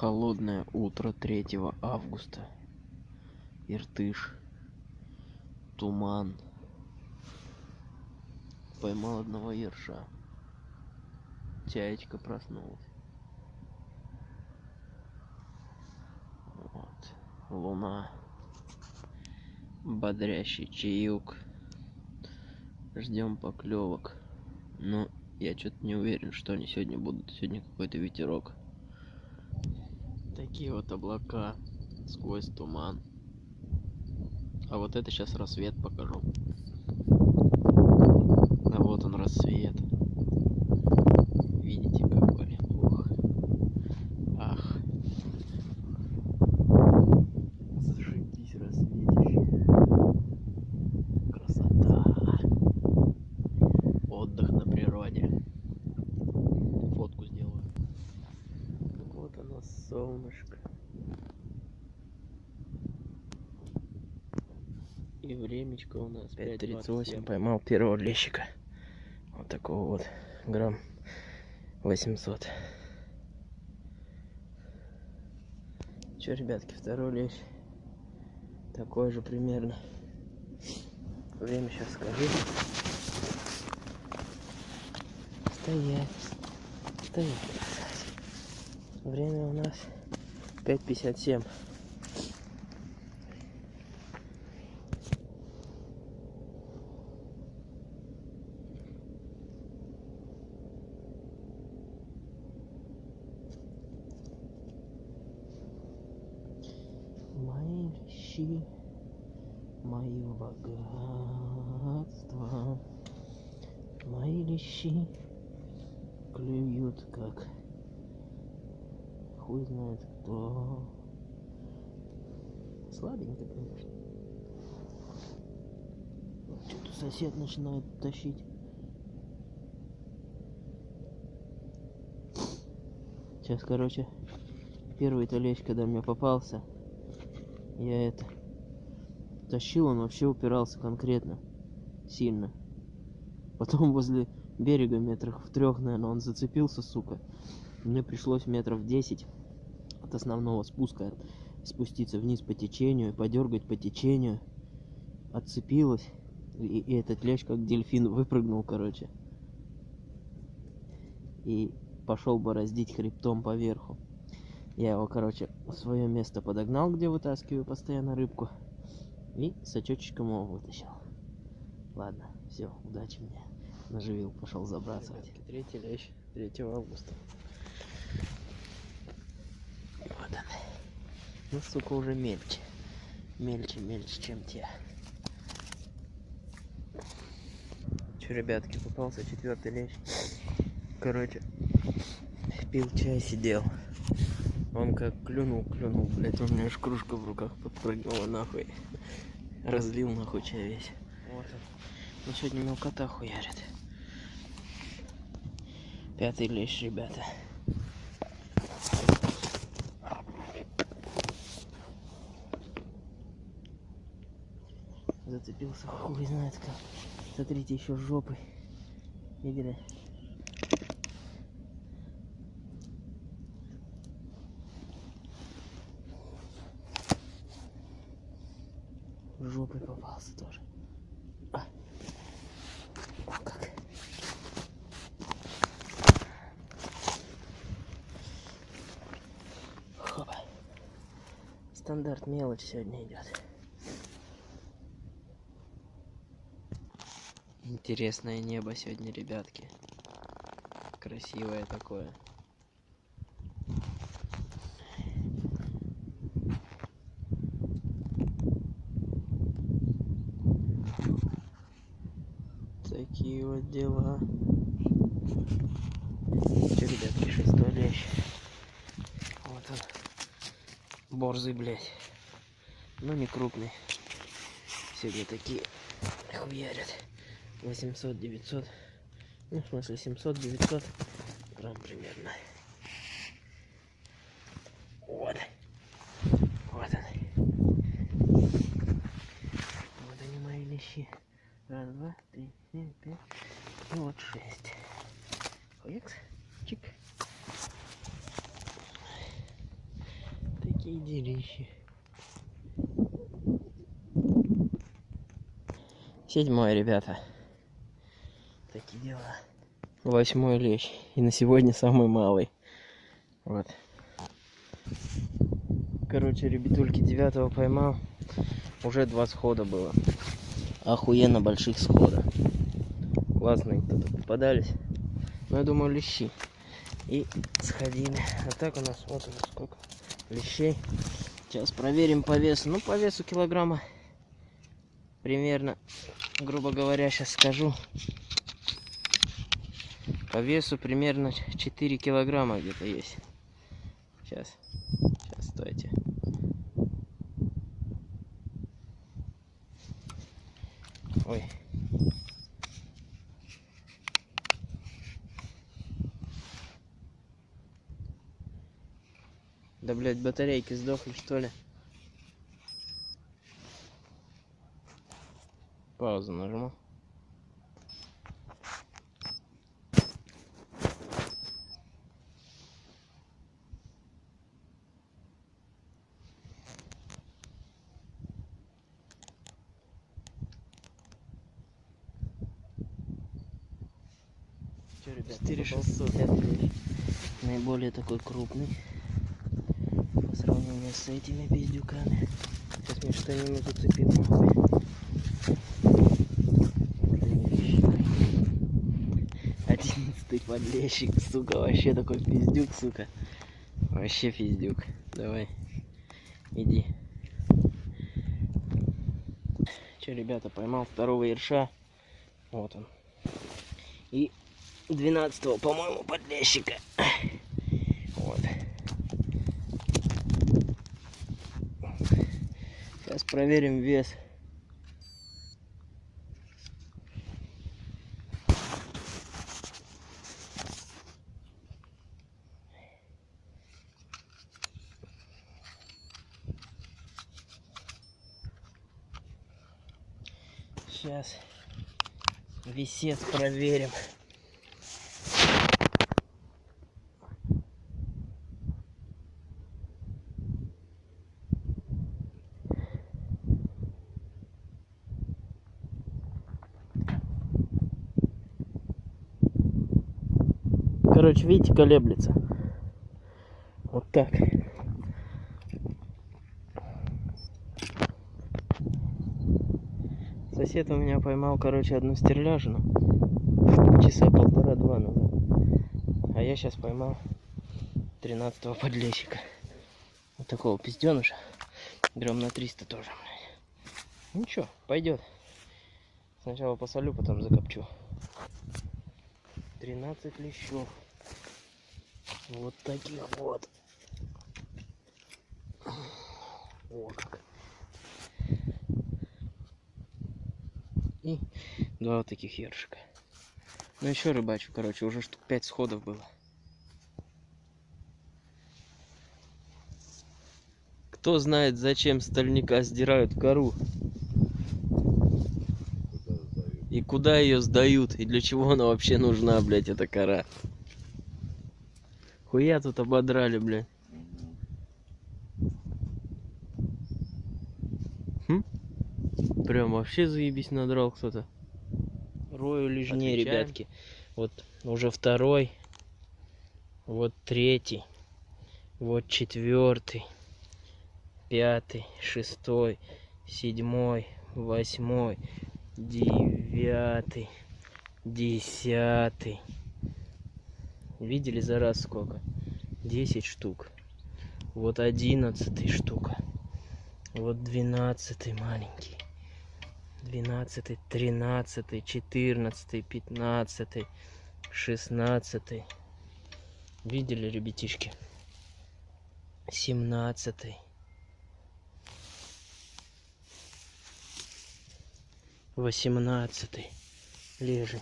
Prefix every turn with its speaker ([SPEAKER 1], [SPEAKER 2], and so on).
[SPEAKER 1] Холодное утро 3 августа. Иртыш. Туман. Поймал одного ерша. Чаечка проснулась. Вот. Луна. Бодрящий чаек. Ждем поклевок. Но я что-то не уверен, что они сегодня будут. Сегодня какой-то ветерок. Такие вот облака сквозь туман. А вот это сейчас рассвет покажу. А вот он рассвет. Видите И времечко у нас 5.38. Поймал первого лещика. Вот такого вот. Грамм 800. Че, ребятки, второй лещ. Такой же примерно. Время сейчас скажу. Стоять. Стоять. Время у нас 5.57. Вещи, мое богатство, мои лещи клюют как хуй знает кто. Слабенько, конечно. Что-то сосед начинает тащить. Сейчас, короче, первый толечь, когда мне попался, я это тащил, он вообще упирался конкретно, сильно. Потом возле берега метрах в трех, наверное, он зацепился, сука. Мне пришлось метров 10 от основного спуска спуститься вниз по течению, подергать по течению. Отцепилась. И, и этот лещ как дельфин выпрыгнул, короче. И пошел бороздить хребтом поверху. Я его, короче, в свое место подогнал, где вытаскиваю постоянно рыбку. И сачочком его вытащил. Ладно, все, удачи мне. Наживил, пошел забрасывать. Третий лещ 3 августа. Вот он. Ну, сука, уже мельче. Мельче, мельче, чем те. Че, ребятки, попался четвертый лещ. Короче, пил чай, сидел. Он как клюнул, клюнул, блядь, у меня аж кружка в руках подпрыгнула нахуй. Разлил нахуй чай весь. Вот он. Ну сегодня мелкота хуярит. Пятый лещ, ребята. Зацепился, хуй знает как. Смотрите, еще жопой. Видели? Жопой попался тоже. А. Стандарт мелочь сегодня идет. Интересное небо сегодня, ребятки. Красивое такое. Такие вот дела. Че, ребятки, шестой лещ. Вот он. Борзый, блядь. Ну, не крупный. Сегодня такие хуярят. 800, 900. Ну, в смысле, 700, 900 грамм примерно. Вот. Вот он. Вот они мои лещи. Раз, два, три, четыре, пять. И вот шесть. Хуякс. Чик. Такие делищи. Седьмой, ребята. Такие дела. Восьмой лещ. И на сегодня самый малый. Вот. Короче, ребятульки, девятого поймал. Уже два схода было. Охуенно больших схода. Классные кто-то попадались. Но я думаю, лещи. И сходили. А так у нас вот у нас сколько лещей. Сейчас проверим по весу. Ну, по весу килограмма примерно, грубо говоря, сейчас скажу. По весу примерно 4 килограмма где-то есть. Сейчас. Сейчас, стойте. Ой. Да, блядь, батарейки сдохли, что ли? Паузу нажму. Что, ребят, 4600 наиболее такой крупный по сравнению с этими пиздюками. Сейчас мне что-нибудь зацепим нахуй. Одиннадцатый подлещик, сука, вообще такой пиздюк, сука. Вообще пиздюк. Давай, иди. Че, ребята, поймал второго ерша. Вот он. И 12 по-моему, подлещика. Вот. Сейчас проверим вес. Сейчас весец проверим. Короче, видите, колеблется. Вот так. Сосед у меня поймал, короче, одну стерляжину. Часа полтора-два назад. А я сейчас поймал 13-го подлещика. Вот такого пизденыша. Грамм на 300 тоже. блядь. Ничего, пойдет. Сначала посолю, потом закопчу. 13 лещов. Вот таких вот. О, как. И два вот таких ершика. Ну еще рыбачу, короче, уже штук 5 сходов было. Кто знает, зачем стальника сдирают кору? И куда ее сдают? И для чего она вообще нужна, блядь, эта кора? Хуя тут ободрали, блядь. Хм? Прям вообще заебись надрал кто-то. Рою лишь не,
[SPEAKER 2] Отвечаем.
[SPEAKER 1] ребятки. Вот уже второй. Вот третий. Вот четвертый. Пятый. Шестой. Седьмой. Восьмой. Девятый. Десятый. Видели за раз сколько? 10 штук. Вот одиннадцатый штука. Вот двенадцатый маленький. Двенадцатый, тринадцатый, четырнадцатый, пятнадцатый, шестнадцатый. Видели, ребятишки? Семнадцатый. Восемнадцатый. Лежень.